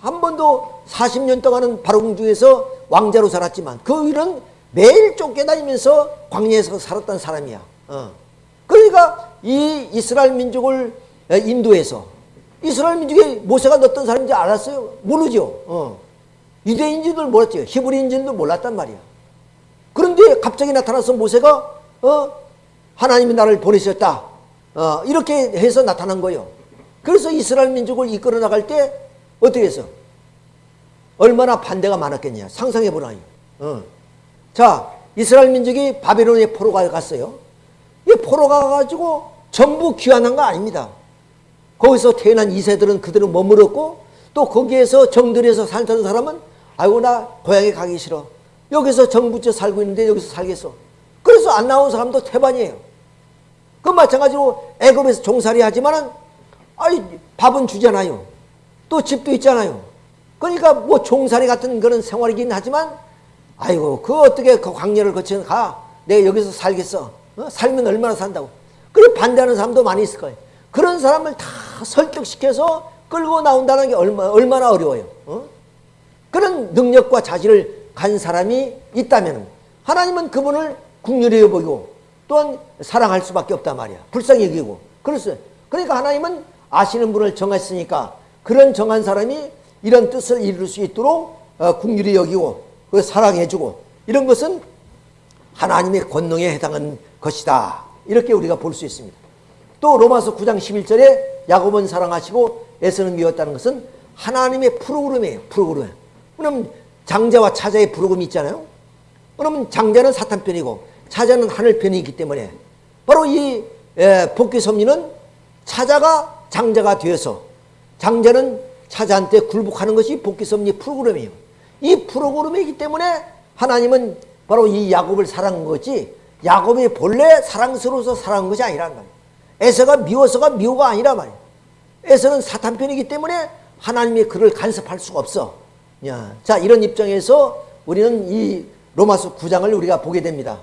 한 번도 40년 동안은 바로공주에서 왕자로 살았지만 그 일은 매일 쫓겨다니면서 광야에서 살았던 사람이야. 어. 그러니까 이 이스라엘 민족을 인도해서 이스라엘 민족에 모세가 어떤 사람인지 알았어요? 모르죠. 어. 유대인지도 몰랐죠. 히브리인지도 몰랐단 말이야. 그런데 갑자기 나타나서 모세가 어? 하나님이 나를 보내셨다. 어, 이렇게 해서 나타난 거예요. 그래서 이스라엘 민족을 이끌어 나갈 때 어떻게 해서 얼마나 반대가 많았겠냐. 상상해 보라요. 어. 자, 이스라엘 민족이 바벨론에 포로가 갔어요. 이 포로가 가가지고 전부 귀환한 거 아닙니다. 거기서 태어난 이세들은 그대로 머물렀고 또 거기에서 정들에서 살던 사람은 아이고 나 고향에 가기 싫어. 여기서 정부째 살고 있는데 여기서 살겠어. 그래서 안 나온 사람도 태반이에요. 그 마찬가지로 애굽에서 종살이 하지만은 아이 밥은 주잖아요. 또 집도 있잖아요. 그러니까 뭐 종살이 같은 그런 생활이긴 하지만 아이고 그 어떻게 그 광야를 거쳐 가 내가 여기서 살겠어. 어? 살면 얼마나 산다고. 그래 반대하는 사람도 많이 있을 거예요. 그런 사람을 다 설득시켜서 끌고 나온다는 게 얼마, 얼마나 어려워요. 어? 그런 능력과 자질을 간 사람이 있다면 하나님은 그분을 국률히 여보고 또한 사랑할 수밖에 없단 말이야. 불쌍히 여기고. 그렇어요. 그러니까 하나님은 아시는 분을 정했으니까 그런 정한 사람이 이런 뜻을 이룰 수 있도록 어, 국률이 여기고 사랑해주고 이런 것은 하나님의 권능에 해당하는 것이다. 이렇게 우리가 볼 수 있습니다. 또 로마서 9장 11절에 야곱은 사랑하시고 에서는 미웠다는 것은 하나님의 프로그램이에요. 프로그램. 그럼 장자와 차자의 프로그램이 있잖아요. 그러면 장자는 사탄 편이고 차자는 하늘 편이기 때문에 바로 이 복귀 섭리는 차자가 장자가 되어서 장자는 차자한테 굴복하는 것이 복귀 섭리 프로그램이에요. 이 프로그램이기 때문에 하나님은 바로 이 야곱을 사랑한 거지 야곱이 본래 사랑스러워서 사랑한 것이 아니란 말이에요. 에서가 미워서가 미워가 아니란 말이에요. 에서는 사탄 편이기 때문에 하나님의 그를 간섭할 수가 없어. 자, 이런 입장에서 우리는 이 로마서 9장을 우리가 보게 됩니다.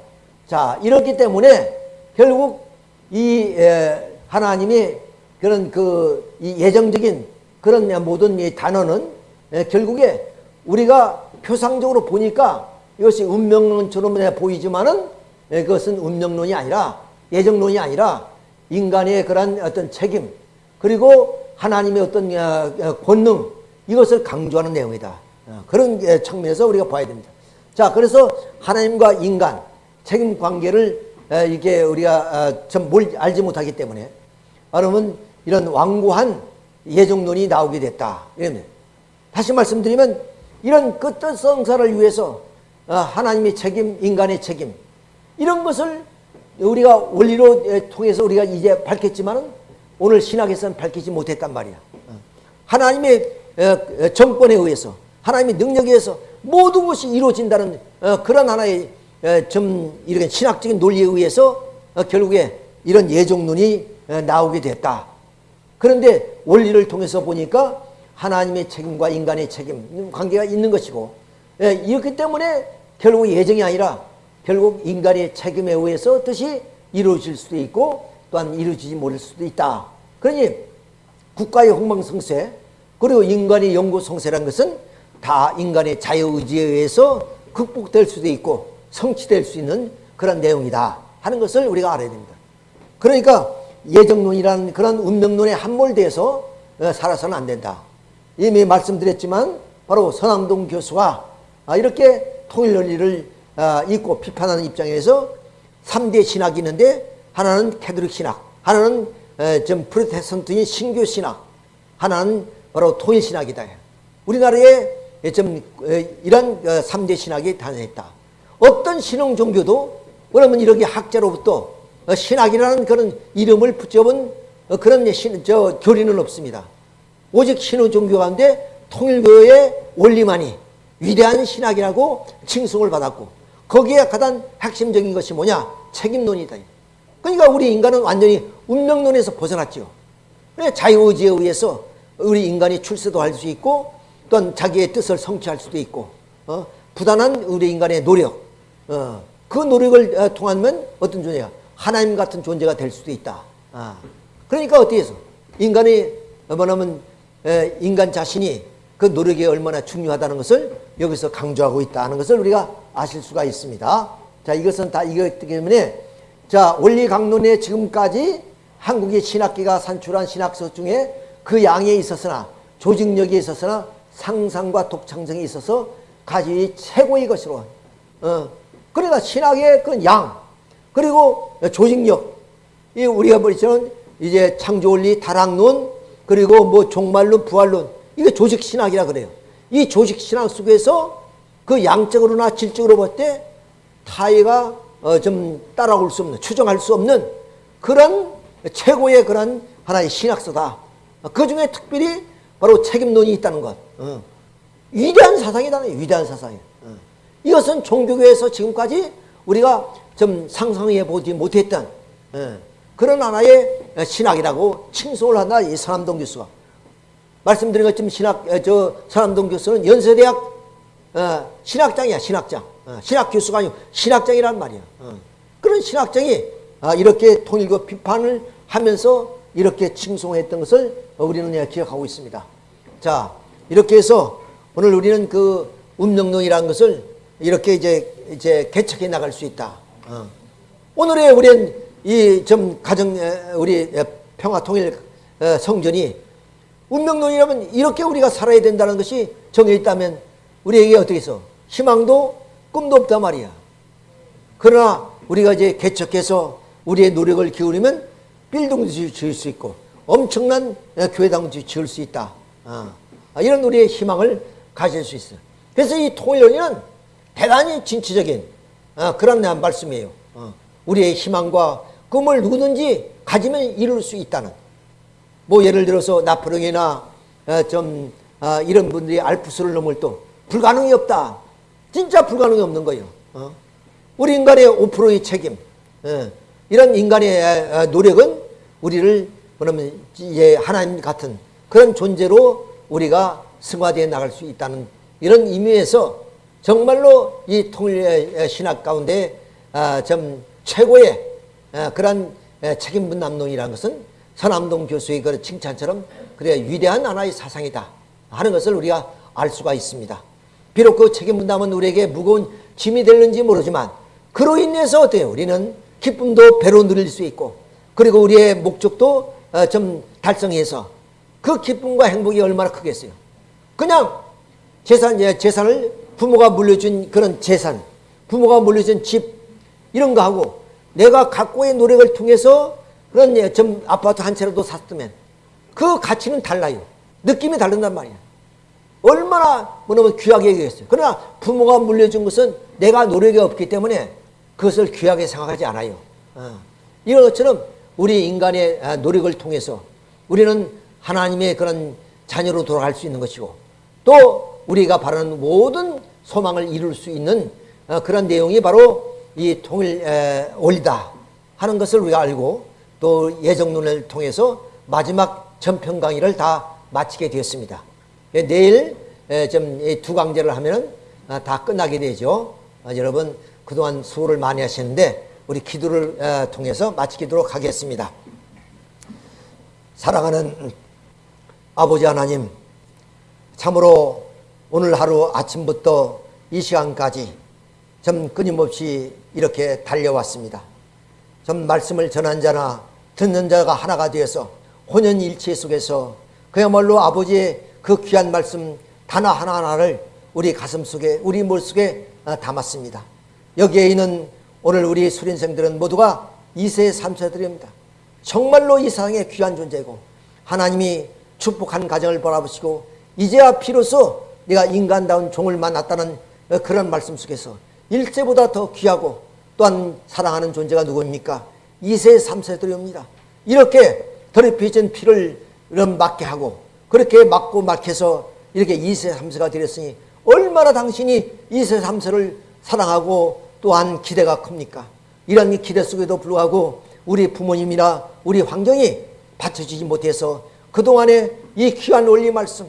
자, 이렇기 때문에 결국 이 하나님의 그런 그 예정적인 그런 모든 이 단어는 결국에 우리가 표상적으로 보니까 이것이 운명론처럼 보이지만은 그것은 운명론이 아니라 예정론이 아니라 인간의 그런 어떤 책임 그리고 하나님의 어떤 어, 어, 권능 이것을 강조하는 내용이다. 어, 그런 측면에서 우리가 봐야 됩니다. 자, 그래서 하나님과 인간 책임 관계를 이게 우리가 좀뭘 알지 못하기 때문에 여러분 이런 완고한 예정론이 나오게 됐다. 이러면 다시 말씀드리면 이런 끝뜻 성사를 위해서 하나님의 책임, 인간의 책임 이런 것을 우리가 원리로 통해서 우리가 이제 밝혔지만은 오늘 신학에서는 밝히지 못했단 말이야. 하나님의 정권에 의해서 하나님의 능력에 의해서 모든 것이 이루어진다는 어, 그런 하나의 좀 이렇게 신학적인 논리에 의해서 어, 결국에 이런 예정론이 나오게 됐다. 그런데 원리를 통해서 보니까 하나님의 책임과 인간의 책임 관계가 있는 것이고 이렇기 때문에 결국 예정이 아니라 결국 인간의 책임에 의해서 뜻이 이루어질 수도 있고 또한 이루어지지 못할 수도 있다. 그러니 국가의 흥망성쇠 그리고 인간의 영구성쇠란 것은 다 인간의 자유의지에 의해서 극복될 수도 있고 성취될 수 있는 그런 내용이다 하는 것을 우리가 알아야 됩니다. 그러니까 예정론이라는 그런 운명론에 함몰돼서 어, 살아서는 안 된다. 이미 말씀드렸지만 바로 서남동 교수가 아, 이렇게 통일 논리를 아, 읽고 비판하는 입장에서 3대 신학이 있는데 하나는 캐톨릭 신학, 하나는 에, 좀 프로테스탄트인 신교 신학, 하나는 바로 통일 신학이다. 우리나라에 좀 에, 이런 어, 3대 신학이 탄생했다. 어떤 신흥 종교도 그러면 이렇게 학자로부터 어, 신학이라는 그런 이름을 붙여본 어, 그런 신, 저 교리는 없습니다. 오직 신흥 종교 가운데 통일교의 원리만이 위대한 신학이라고 칭송을 받았고 거기에 가장 핵심적인 것이 뭐냐? 책임론이다. 그러니까 우리 인간은 완전히 운명론에서 벗어났죠. 자유의지에 의해서 우리 인간이 출세도 할 수 있고 또한 자기의 뜻을 성취할 수도 있고 어? 부단한 우리 인간의 노력 어, 그 노력을 어, 통하면 어떤 존재가 하나님 같은 존재가 될 수도 있다. 아. 그러니까 어떻게 해서 인간이 뭐냐면 인간 자신이 그 노력이 얼마나 중요하다는 것을 여기서 강조하고 있다는 것을 우리가 아실 수가 있습니다. 자, 이것은 다 이것 때문에 자, 원리 강론에 지금까지 한국의 신학계가 산출한 신학서 중에 그 양에 있었으나 조직력에 있었으나 상상과 독창성이 있어서 가지 최고의 것으로 어, 그러니까 신학의 그 양 그리고 조직력 이 우리가 보시면 이제 창조원리 다락론 그리고 뭐 종말론 부활론 이게 조직 신학이라 그래요. 이 조직 신학 속에서 그 양적으로나 질적으로 볼 때 타의가 어 좀 따라올 수 없는 추정할 수 없는 그런 최고의 그런 하나의 신학서다. 그 중에 특별히 바로 책임론이 있다는 것. 어. 위대한 사상이다. 위대한 사상이. 어. 이것은 종교계에서 지금까지 우리가 좀 상상해 보지 못했던 어. 그런 하나의 신학이라고 칭송을 한다. 이 서남동 교수가. 말씀드린 것처럼 신학, 저 서남동 교수는 연세대학 신학장이야, 신학장. 신학 교수가 아니고 신학장이란 말이야. 그런 신학장이 아, 이렇게 통일교 비판을 하면서 이렇게 칭송했던 것을 우리는 기억하고 있습니다. 자, 이렇게 해서 오늘 우리는 그 운명론이라는 것을 이렇게 이제 이제 개척해 나갈 수 있다. 어. 오늘의 우리는 이 좀 가정 우리 평화 통일 성전이 운명론이라면 이렇게 우리가 살아야 된다는 것이 정해 있다면 우리에게 어떻게 해서 희망도 꿈도 없단 말이야. 그러나 우리가 이제 개척해서 우리의 노력을 기울이면 빌딩도 지을 수 있고 엄청난 교회당도 지을 수 있다. 어. 이런 우리의 희망을 가질 수 있어요. 그래서 이 통일론은 대단히 진취적인 어, 그런 말씀이에요. 어. 우리의 희망과 꿈을 누구든지 가지면 이룰 수 있다는. 뭐 예를 들어서 나포령이나 좀 이런 분들이 알프스를 넘을 또 불가능이 없다. 진짜 불가능이 없는 거예요. 우리 인간의 5%의 책임. 이런 인간의 노력은 우리를 그러면 이제 하나님 같은 그런 존재로 우리가 승화되어 나갈 수 있다는 이런 의미에서 정말로 이 통일 신학 가운데 아, 좀 최고의 그런 책임 분 남론이라는 것은 서남동 교수의 그 칭찬처럼 그래 위대한 하나의 사상이다 하는 것을 우리가 알 수가 있습니다. 비록 그 책임 분담은 우리에게 무거운 짐이 될는지 모르지만 그로 인해서 어때요? 우리는 기쁨도 배로 누릴 수 있고 그리고 우리의 목적도 어, 좀 달성해서 그 기쁨과 행복이 얼마나 크겠어요. 그냥 재산, 재산을 부모가 물려준 그런 재산, 부모가 물려준 집 이런 거 하고 내가 각고의 노력을 통해서 그런 좀 아파트 한 채라도 샀으면 그 가치는 달라요. 느낌이 다른단 말이야. 얼마나 뭐냐면 귀하게 얘기했어요. 그러나 부모가 물려준 것은 내가 노력이 없기 때문에 그것을 귀하게 생각하지 않아요. 어. 이런 것처럼 우리 인간의 아, 노력을 통해서 우리는 하나님의 그런 자녀로 돌아갈 수 있는 것이고 또 우리가 바라는 모든 소망을 이룰 수 있는 어, 그런 내용이 바로 이 통일 원리다 하는 것을 우리가 알고 또 예정론을 통해서 마지막 전편 강의를 다 마치게 되었습니다. 예, 내일 좀두 강제를 하면 아, 다 끝나게 되죠. 아, 여러분 그동안 수고를 많이 하셨는데 우리 기도를 통해서 마치도록 하겠습니다. 사랑하는 아버지 하나님, 참으로 오늘 하루 아침부터 이 시간까지 좀 끊임없이 이렇게 달려왔습니다. 좀 말씀을 전한 자나 듣는 자가 하나가 되어서 혼연일체 속에서 그야말로 아버지의 그 귀한 말씀 단어 하나하나를 우리 가슴 속에 우리 머릿속에 아, 담았습니다. 여기에 있는 오늘 우리 수련생들은 모두가 2세 3세들입니다. 정말로 이 세상에 귀한 존재고 하나님이 축복한 가정을 바라보시고 이제야 비로소 내가 인간다운 종을 만났다는 그런 말씀 속에서 1세보다 더 귀하고 또한 사랑하는 존재가 누구입니까? 2세 3세들입니다. 이렇게 더럽혀진 피를 맞게 하고 그렇게 맞고 막해서 이렇게 2세 3세가 되었으니 얼마나 당신이 2세 3세를 사랑하고 또한 기대가 큽니까? 이런 기대 속에도 불구하고 우리 부모님이나 우리 환경이 받쳐주지 못해서 그동안에 이 귀한 원리 말씀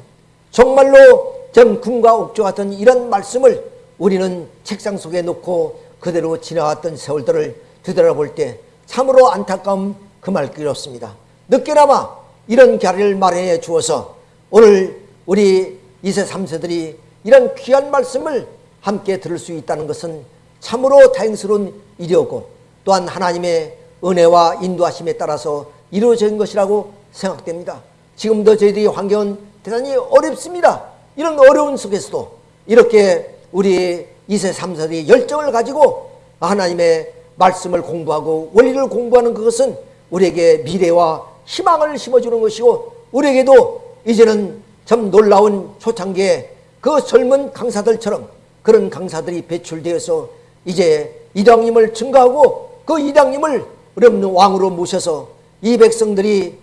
정말로 전 궁과 옥조 같은 이런 말씀을 우리는 책상 속에 놓고 그대로 지나갔던 세월들을 되돌아볼 때 참으로 안타까움 금할 길이 없습니다. 늦게나마 이런 자리를 마련해 주어서 오늘 우리 2세 3세들이 이런 귀한 말씀을 함께 들을 수 있다는 것은 참으로 다행스러운 일이었고 또한 하나님의 은혜와 인도하심에 따라서 이루어진 것이라고 생각됩니다. 지금도 저희들이 환경은 대단히 어렵습니다. 이런 어려운 속에서도 이렇게 우리 2세 3세들이 열정을 가지고 하나님의 말씀을 공부하고 원리를 공부하는 그것은 우리에게 미래와 희망을 심어주는 것이고 우리에게도 이제는 참 놀라운 초창기에 그 젊은 강사들처럼 그런 강사들이 배출되어서 이제 이당님을 증가하고 그 이당님을 어렵는 왕으로 모셔서 이 백성들이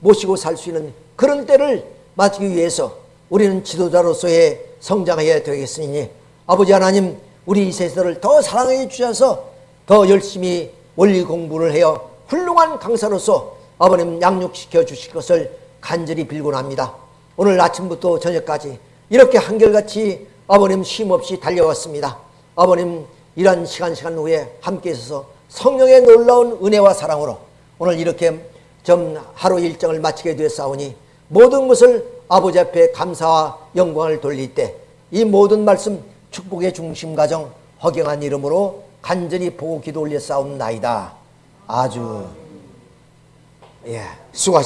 모시고 살 수 있는 그런 때를 맞기 위해서 우리는 지도자로서의 성장해야 되겠으니 아버지 하나님 우리 이 세대를 더 사랑해 주셔서 더 열심히 원리 공부를 해요 훌륭한 강사로서 아버님 양육시켜 주실 것을 간절히 빌곤 합니다. 오늘 아침부터 저녁까지 이렇게 한결같이 아버님 쉼없이 달려왔습니다. 아버님 이런 시간 시간 후에 함께 있어서 성령의 놀라운 은혜와 사랑으로 오늘 이렇게 좀 하루 일정을 마치게 되었사오니 모든 것을 아버지 앞에 감사와 영광을 돌릴 때 이 모든 말씀 축복의 중심 가정 허경한 이름으로 간절히 보고 기도 올려 싸움 나이다. 아주 예 수고하셨습니다.